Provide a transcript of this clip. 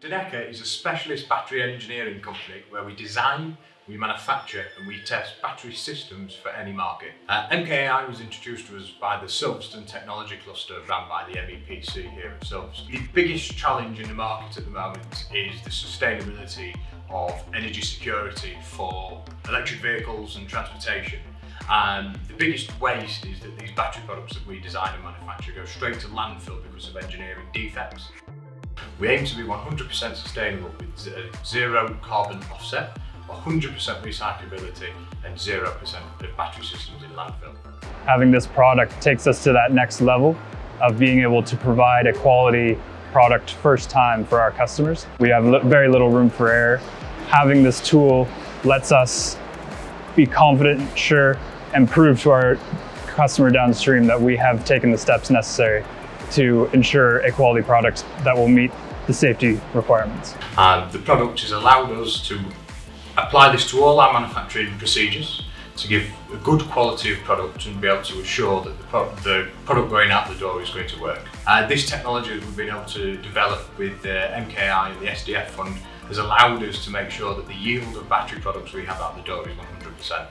Danecca is a specialist battery engineering company where we design, we manufacture and we test battery systems for any market. Uh, was introduced to us by the Silverstone Technology Cluster run by the MEPC here at Silverstone. The biggest challenge in the market at the moment is the sustainability of energy security for electric vehicles and transportation. And the biggest waste is that these battery products that we design and manufacture go straight to landfill because of engineering defects. We aim to be 100% sustainable with uh, zero carbon offset, 100% recyclability and 0% of battery systems in landfill. Having this product takes us to that next level of being able to provide a quality product first time for our customers. We have very little room for error. Having this tool lets us be confident, sure, and prove to our customer downstream that we have taken the steps necessary to ensure a quality product that will meet the safety requirements. And the product has allowed us to apply this to all our manufacturing procedures to give a good quality of product and be able to assure that the, pro the product going out the door is going to work. Uh, this technology that we've been able to develop with the uh, MKI and the SDF fund has allowed us to make sure that the yield of battery products we have out the door is 100%.